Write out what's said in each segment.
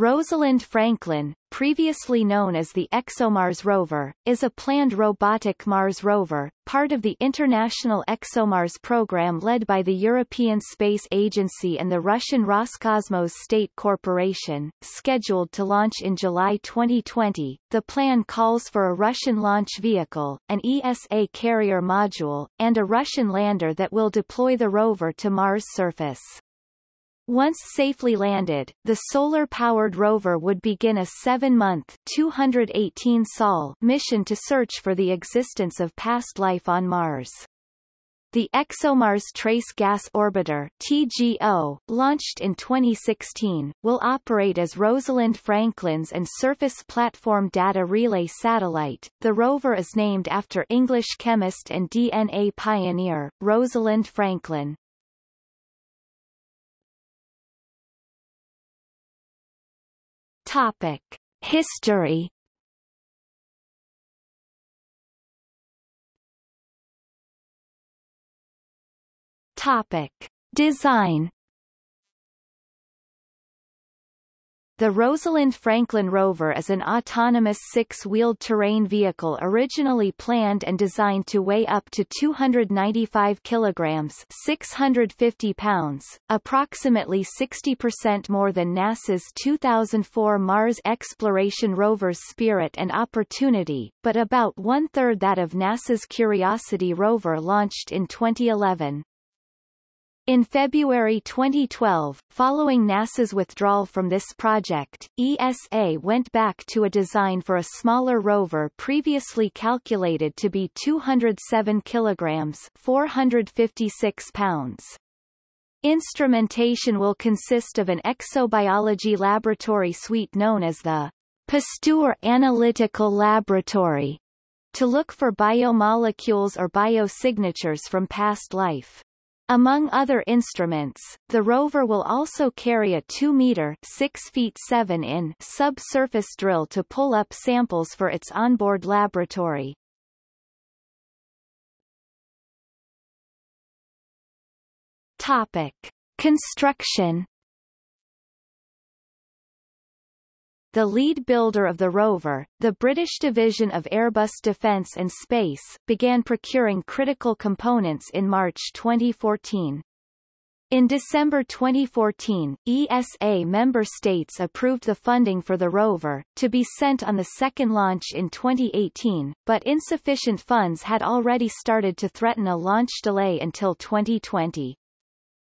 Rosalind Franklin, previously known as the ExoMars rover, is a planned robotic Mars rover, part of the International ExoMars program led by the European Space Agency and the Russian Roscosmos State Corporation, scheduled to launch in July 2020. The plan calls for a Russian launch vehicle, an ESA carrier module, and a Russian lander that will deploy the rover to Mars' surface. Once safely landed, the solar-powered rover would begin a seven-month 218 sol mission to search for the existence of past life on Mars. The ExoMars Trace Gas Orbiter TGO, launched in 2016, will operate as Rosalind Franklin's and Surface Platform Data Relay satellite. The rover is named after English chemist and DNA pioneer, Rosalind Franklin. Topic: History. Topic: Design. The Rosalind Franklin rover is an autonomous six-wheeled terrain vehicle originally planned and designed to weigh up to 295 kilograms 650 pounds, approximately 60% more than NASA's 2004 Mars exploration rovers Spirit and Opportunity, but about one-third that of NASA's Curiosity rover launched in 2011. In February 2012, following NASA's withdrawal from this project, ESA went back to a design for a smaller rover previously calculated to be 207 kilograms 456 pounds. Instrumentation will consist of an exobiology laboratory suite known as the Pasteur Analytical Laboratory to look for biomolecules or biosignatures from past life. Among other instruments, the rover will also carry a 2-meter 6 feet 7 in subsurface drill to pull up samples for its onboard laboratory. Topic. Construction the lead builder of the rover, the British division of Airbus Defence and Space, began procuring critical components in March 2014. In December 2014, ESA member states approved the funding for the rover, to be sent on the second launch in 2018, but insufficient funds had already started to threaten a launch delay until 2020.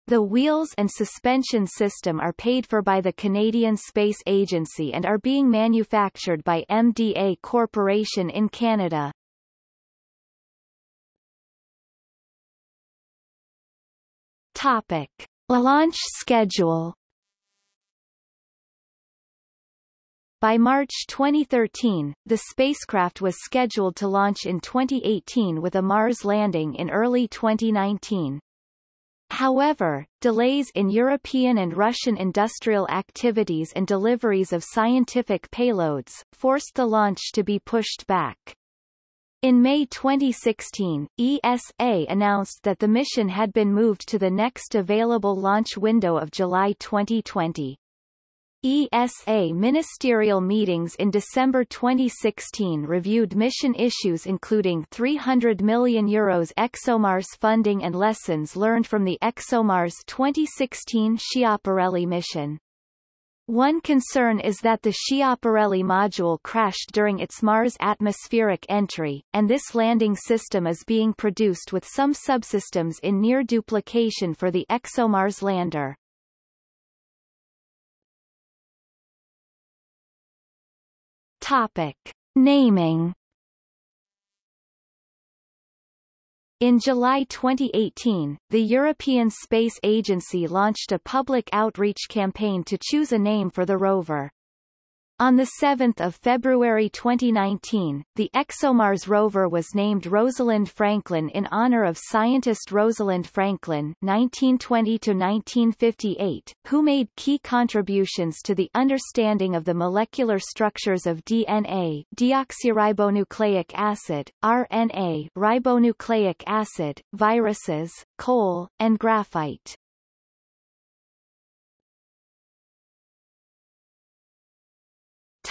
The wheels and suspension system are paid for by the Canadian Space Agency and are being manufactured by MDA Corporation in Canada. Topic. Launch schedule By March 2013, the spacecraft was scheduled to launch in 2018 with a Mars landing in early 2019. However, delays in European and Russian industrial activities and deliveries of scientific payloads, forced the launch to be pushed back. In May 2016, ESA announced that the mission had been moved to the next available launch window of July 2020. ESA ministerial meetings in December 2016 reviewed mission issues including 300 million euros ExoMars funding and lessons learned from the ExoMars 2016 Schiaparelli mission. One concern is that the Schiaparelli module crashed during its Mars atmospheric entry, and this landing system is being produced with some subsystems in near duplication for the ExoMars lander. Topic. Naming In July 2018, the European Space Agency launched a public outreach campaign to choose a name for the rover. On 7 February 2019, the ExoMars rover was named Rosalind Franklin in honor of scientist Rosalind Franklin (1920–1958), who made key contributions to the understanding of the molecular structures of DNA, deoxyribonucleic acid, RNA, ribonucleic acid, viruses, coal, and graphite.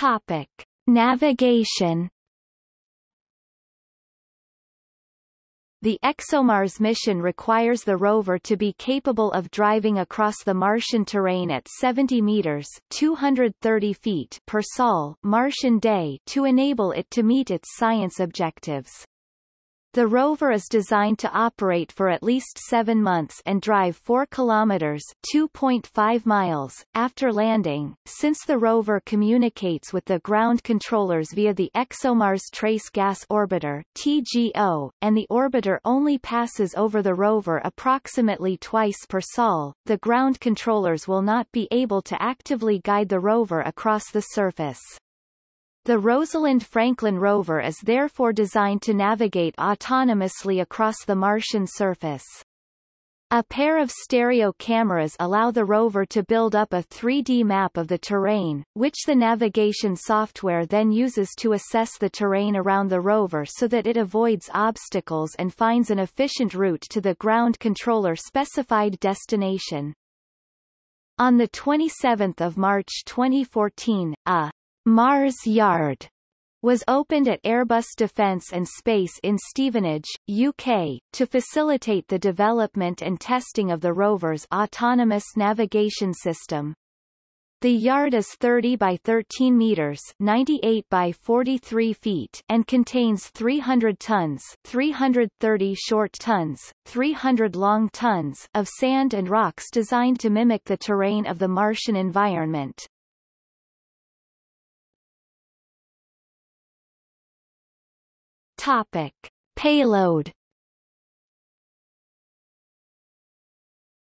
Topic. Navigation The ExoMars mission requires the rover to be capable of driving across the Martian terrain at 70 meters 230 feet per sol Martian day to enable it to meet its science objectives. The rover is designed to operate for at least seven months and drive 4 kilometers 2.5 miles after landing, since the rover communicates with the ground controllers via the ExoMars Trace Gas Orbiter TGO, and the orbiter only passes over the rover approximately twice per sol. The ground controllers will not be able to actively guide the rover across the surface. The Rosalind Franklin rover is therefore designed to navigate autonomously across the Martian surface. A pair of stereo cameras allow the rover to build up a 3D map of the terrain, which the navigation software then uses to assess the terrain around the rover so that it avoids obstacles and finds an efficient route to the ground controller specified destination. On 27 March 2014, a Mars Yard was opened at Airbus Defence and Space in Stevenage, UK, to facilitate the development and testing of the rover's autonomous navigation system. The yard is 30 by 13 meters 98 by 43 feet and contains 300 tons 330 short tons, 300 long tons of sand and rocks designed to mimic the terrain of the Martian environment. Topic. Payload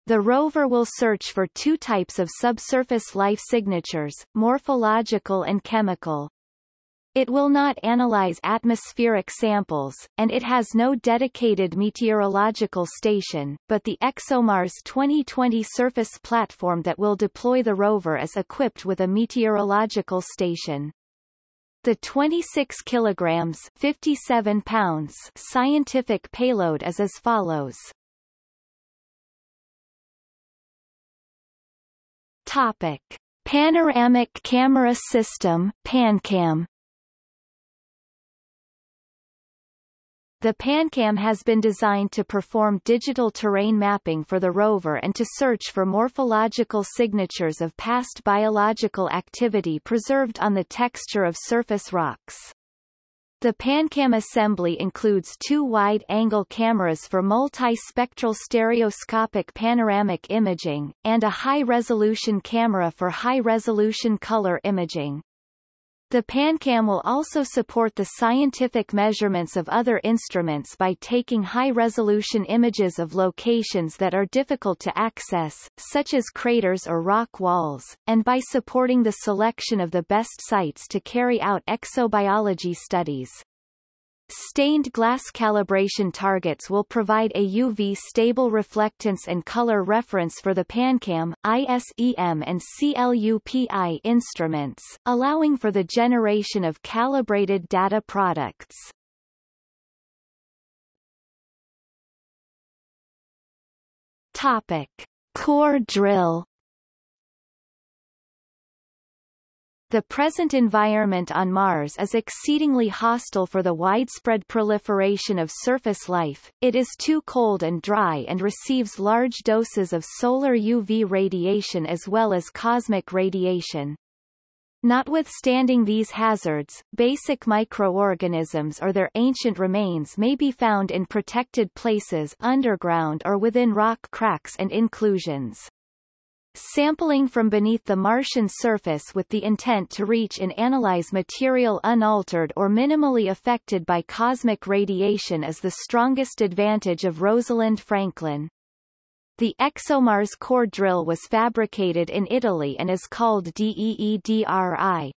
The rover will search for two types of subsurface life signatures, morphological and chemical. It will not analyze atmospheric samples, and it has no dedicated meteorological station, but the ExoMars 2020 surface platform that will deploy the rover is equipped with a meteorological station. The 26 kilograms 57 pounds scientific payload is as follows. Topic: Panoramic Camera System (PanCam). The PanCam has been designed to perform digital terrain mapping for the rover and to search for morphological signatures of past biological activity preserved on the texture of surface rocks. The PanCam assembly includes two wide-angle cameras for multi-spectral stereoscopic panoramic imaging, and a high-resolution camera for high-resolution color imaging. The PanCam will also support the scientific measurements of other instruments by taking high-resolution images of locations that are difficult to access, such as craters or rock walls, and by supporting the selection of the best sites to carry out exobiology studies. Stained glass calibration targets will provide a UV stable reflectance and color reference for the PanCam, ISEM and CLUPI instruments, allowing for the generation of calibrated data products. Topic. Core drill The present environment on Mars is exceedingly hostile for the widespread proliferation of surface life, it is too cold and dry and receives large doses of solar UV radiation as well as cosmic radiation. Notwithstanding these hazards, basic microorganisms or their ancient remains may be found in protected places underground or within rock cracks and inclusions. Sampling from beneath the Martian surface with the intent to reach and analyze material unaltered or minimally affected by cosmic radiation is the strongest advantage of Rosalind Franklin. The ExoMars core drill was fabricated in Italy and is called DEEDRI.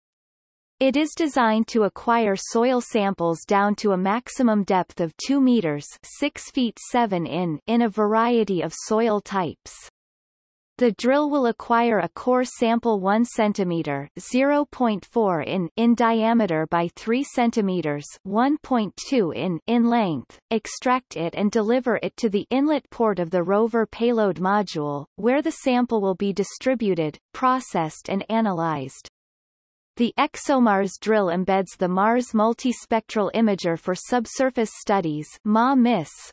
It is designed to acquire soil samples down to a maximum depth of 2 meters 6 feet 7 in in a variety of soil types. The drill will acquire a core sample 1 cm 0.4 in in diameter by 3 cm 1.2 in in length, extract it and deliver it to the inlet port of the rover payload module, where the sample will be distributed, processed and analyzed. The ExoMars drill embeds the Mars Multispectral Imager for Subsurface Studies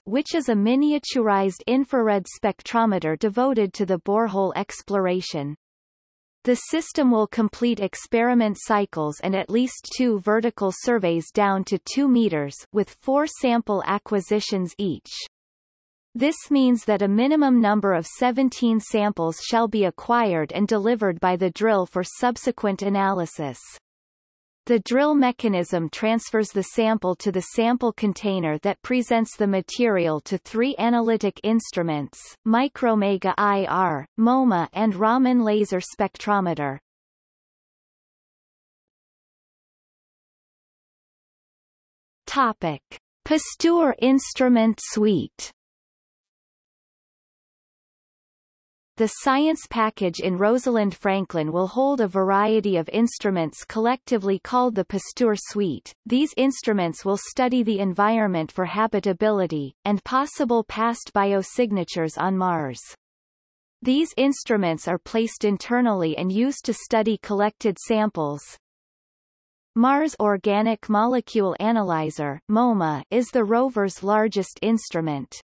which is a miniaturized infrared spectrometer devoted to the borehole exploration. The system will complete experiment cycles and at least two vertical surveys down to 2 meters with four sample acquisitions each. This means that a minimum number of 17 samples shall be acquired and delivered by the drill for subsequent analysis. The drill mechanism transfers the sample to the sample container that presents the material to three analytic instruments, Micromega IR, MOMA and Raman laser spectrometer. Topic. Pasteur instrument suite The science package in Rosalind Franklin will hold a variety of instruments collectively called the Pasteur Suite. These instruments will study the environment for habitability, and possible past biosignatures on Mars. These instruments are placed internally and used to study collected samples. Mars Organic Molecule Analyzer MOMA is the rover's largest instrument.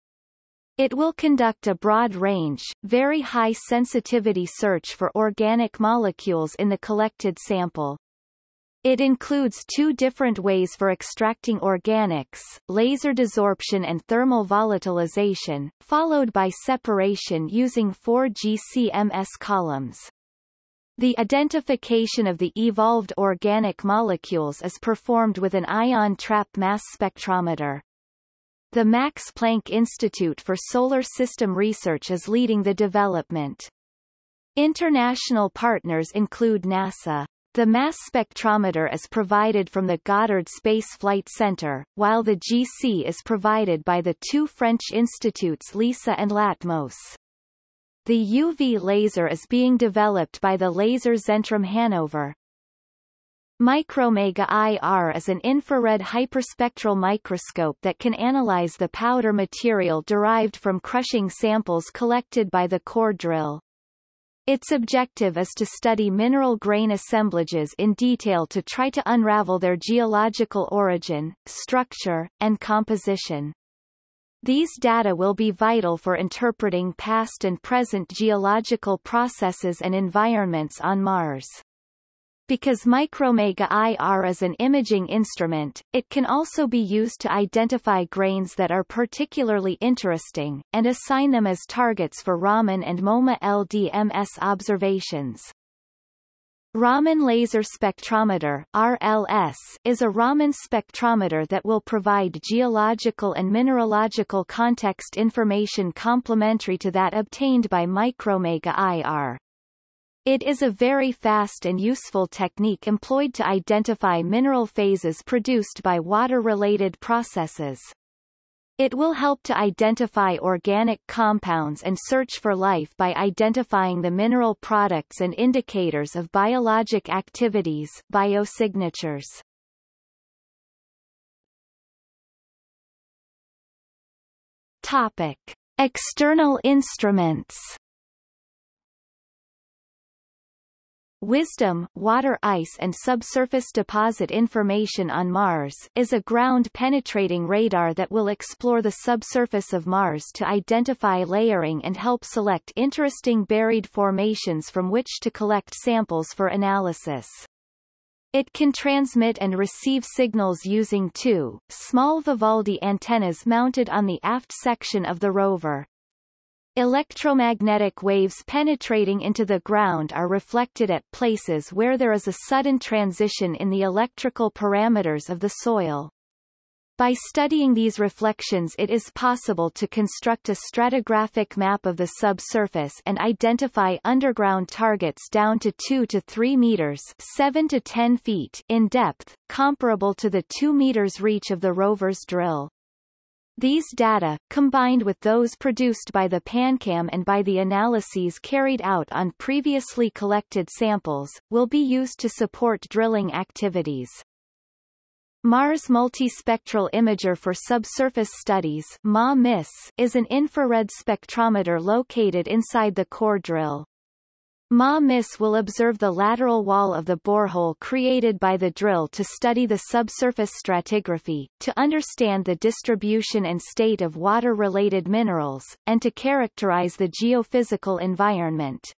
It will conduct a broad-range, very high-sensitivity search for organic molecules in the collected sample. It includes two different ways for extracting organics, laser desorption and thermal volatilization, followed by separation using four GCMS columns. The identification of the evolved organic molecules is performed with an ion trap mass spectrometer. The Max Planck Institute for Solar System Research is leading the development. International partners include NASA. The mass spectrometer is provided from the Goddard Space Flight Center, while the GC is provided by the two French institutes LISA and Latmos. The UV laser is being developed by the Laser Zentrum Hanover. Micromega IR is an infrared hyperspectral microscope that can analyze the powder material derived from crushing samples collected by the core drill. Its objective is to study mineral grain assemblages in detail to try to unravel their geological origin, structure, and composition. These data will be vital for interpreting past and present geological processes and environments on Mars. Because Micromega IR is an imaging instrument, it can also be used to identify grains that are particularly interesting, and assign them as targets for Raman and MOMA LDMS observations. Raman Laser Spectrometer RLS, is a Raman spectrometer that will provide geological and mineralogical context information complementary to that obtained by Micromega IR. It is a very fast and useful technique employed to identify mineral phases produced by water-related processes. It will help to identify organic compounds and search for life by identifying the mineral products and indicators of biologic activities biosignatures. Topic. External instruments WISDOM water ice and subsurface deposit information on Mars is a ground-penetrating radar that will explore the subsurface of Mars to identify layering and help select interesting buried formations from which to collect samples for analysis. It can transmit and receive signals using two, small Vivaldi antennas mounted on the aft section of the rover. Electromagnetic waves penetrating into the ground are reflected at places where there is a sudden transition in the electrical parameters of the soil. By studying these reflections it is possible to construct a stratigraphic map of the subsurface and identify underground targets down to 2 to 3 meters 7 to 10 feet in depth, comparable to the 2 meters reach of the rover's drill. These data, combined with those produced by the PanCam and by the analyses carried out on previously collected samples, will be used to support drilling activities. Mars Multispectral Imager for Subsurface Studies is an infrared spectrometer located inside the core drill. Ma-MIS will observe the lateral wall of the borehole created by the drill to study the subsurface stratigraphy, to understand the distribution and state of water-related minerals, and to characterize the geophysical environment.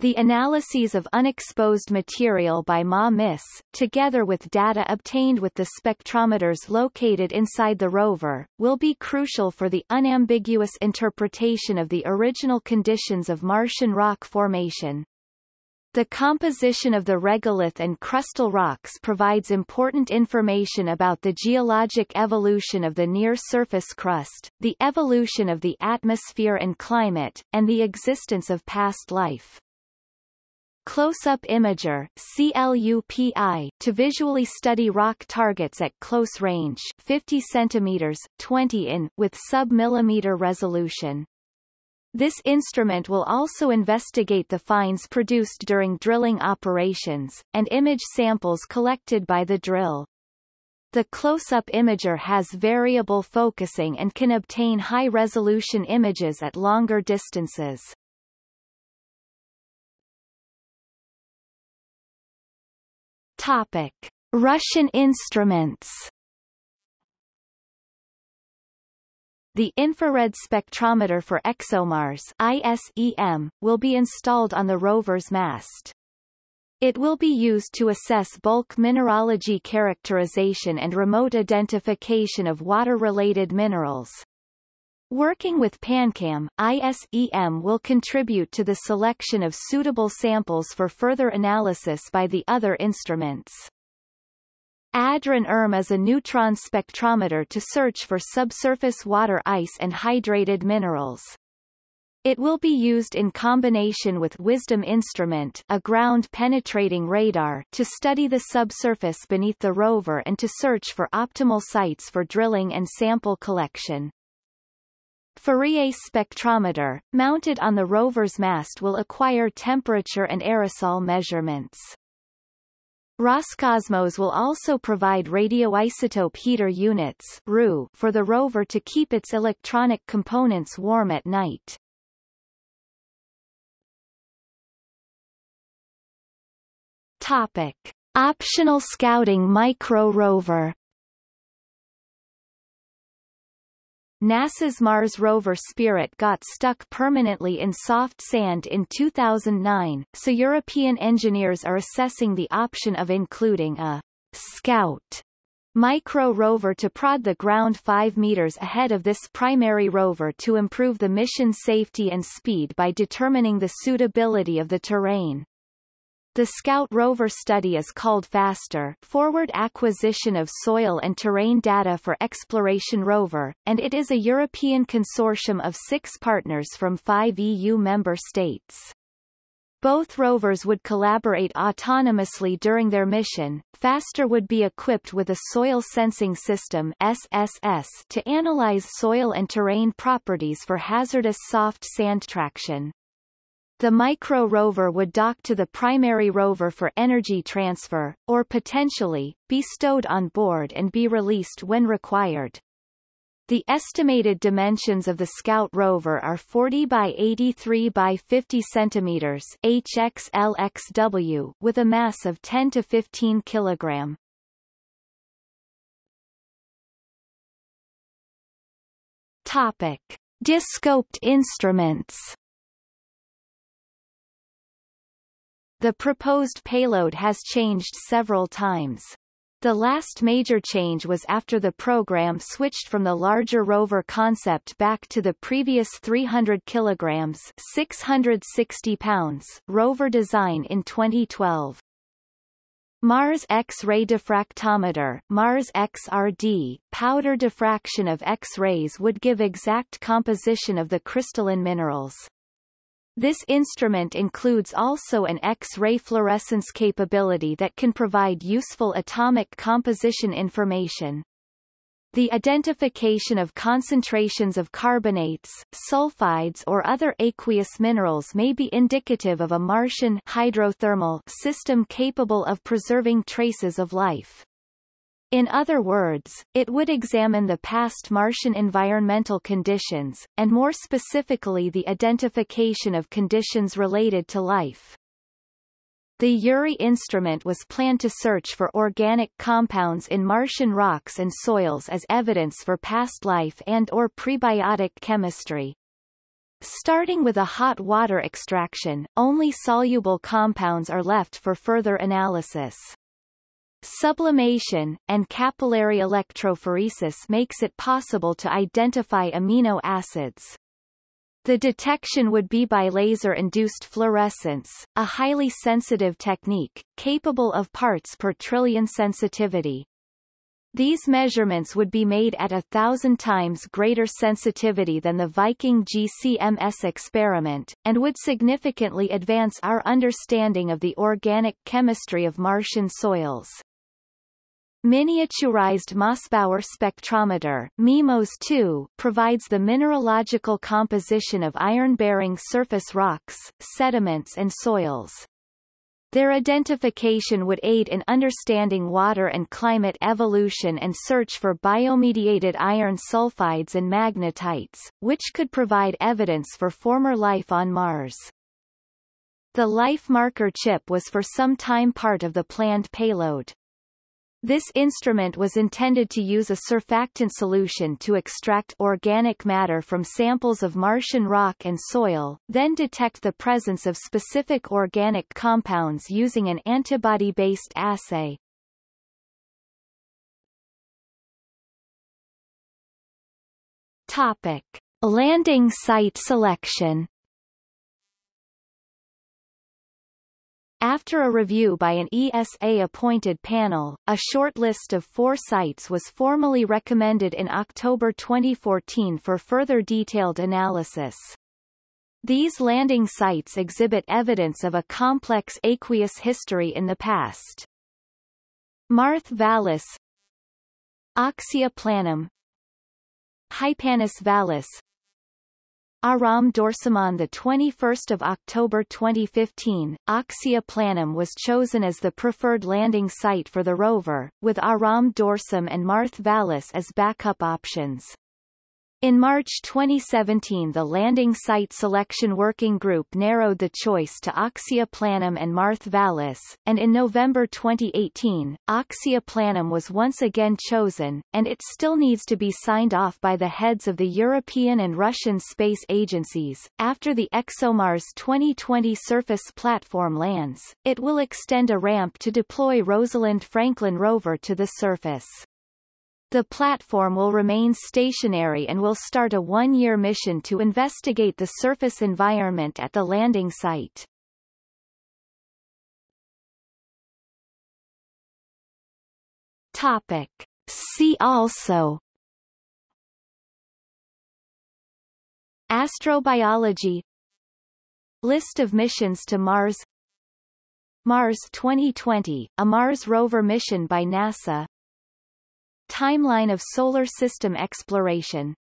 The analyses of unexposed material by Ma-MIS, together with data obtained with the spectrometers located inside the rover, will be crucial for the unambiguous interpretation of the original conditions of Martian rock formation. The composition of the regolith and crustal rocks provides important information about the geologic evolution of the near-surface crust, the evolution of the atmosphere and climate, and the existence of past life. Close-up imager CLUPI, to visually study rock targets at close range 50 cm 20 in with sub-millimeter resolution. This instrument will also investigate the finds produced during drilling operations, and image samples collected by the drill. The close-up imager has variable focusing and can obtain high-resolution images at longer distances. Topic: Russian instruments. The infrared spectrometer for ExoMars ISEM will be installed on the rover's mast. It will be used to assess bulk mineralogy characterization and remote identification of water-related minerals. Working with PanCam, ISEM will contribute to the selection of suitable samples for further analysis by the other instruments. ADRON-RM is a neutron spectrometer to search for subsurface water ice and hydrated minerals. It will be used in combination with WISDOM instrument a ground-penetrating radar to study the subsurface beneath the rover and to search for optimal sites for drilling and sample collection. Fourier spectrometer, mounted on the rover's mast will acquire temperature and aerosol measurements. Roscosmos will also provide radioisotope heater units for the rover to keep its electronic components warm at night. Topic. Optional scouting micro rover NASA's Mars rover Spirit got stuck permanently in soft sand in 2009, so European engineers are assessing the option of including a Scout micro rover to prod the ground 5 meters ahead of this primary rover to improve the mission safety and speed by determining the suitability of the terrain. The Scout rover study is called FASTER Forward Acquisition of Soil and Terrain Data for Exploration Rover, and it is a European consortium of six partners from five EU member states. Both rovers would collaborate autonomously during their mission. FASTER would be equipped with a soil sensing system SSS to analyze soil and terrain properties for hazardous soft sand traction. The micro rover would dock to the primary rover for energy transfer, or potentially, be stowed on board and be released when required. The estimated dimensions of the Scout rover are 40 by 83 by 50 centimeters HXLXW with a mass of 10 to 15 kilogram. Topic: Descoped instruments. The proposed payload has changed several times. The last major change was after the program switched from the larger rover concept back to the previous 300 kilograms 660 pounds rover design in 2012. Mars X-ray diffractometer Mars XRD, powder diffraction of X-rays would give exact composition of the crystalline minerals. This instrument includes also an X-ray fluorescence capability that can provide useful atomic composition information. The identification of concentrations of carbonates, sulfides or other aqueous minerals may be indicative of a Martian hydrothermal system capable of preserving traces of life. In other words, it would examine the past Martian environmental conditions, and more specifically the identification of conditions related to life. The Urey instrument was planned to search for organic compounds in Martian rocks and soils as evidence for past life and or prebiotic chemistry. Starting with a hot water extraction, only soluble compounds are left for further analysis. Sublimation, and capillary electrophoresis makes it possible to identify amino acids. The detection would be by laser-induced fluorescence, a highly sensitive technique, capable of parts per trillion sensitivity. These measurements would be made at a thousand times greater sensitivity than the Viking GCMS experiment, and would significantly advance our understanding of the organic chemistry of Martian soils. Miniaturized Mossbauer spectrometer MIMOS-2 provides the mineralogical composition of iron-bearing surface rocks, sediments and soils. Their identification would aid in understanding water and climate evolution and search for biomediated iron sulfides and magnetites, which could provide evidence for former life on Mars. The life marker chip was for some time part of the planned payload. This instrument was intended to use a surfactant solution to extract organic matter from samples of Martian rock and soil, then detect the presence of specific organic compounds using an antibody-based assay. Topic. Landing site selection After a review by an ESA-appointed panel, a short list of four sites was formally recommended in October 2014 for further detailed analysis. These landing sites exhibit evidence of a complex aqueous history in the past. Mawrth Vallis Oxia planum Hypanis vallis Aram Dorsum on the 21st of October 2015, Oxia Planum was chosen as the preferred landing site for the rover, with Aram Dorsum and Mawrth Vallis as backup options. In March 2017 the Landing Site Selection Working Group narrowed the choice to Oxia Planum and Mawrth Vallis, and in November 2018, Oxia Planum was once again chosen, and it still needs to be signed off by the heads of the European and Russian space agencies. After the ExoMars 2020 surface platform lands, it will extend a ramp to deploy Rosalind Franklin rover to the surface. The platform will remain stationary and will start a one-year mission to investigate the surface environment at the landing site. Topic. See also Astrobiology List of missions to Mars Mars 2020, a Mars rover mission by NASA Timeline of Solar System exploration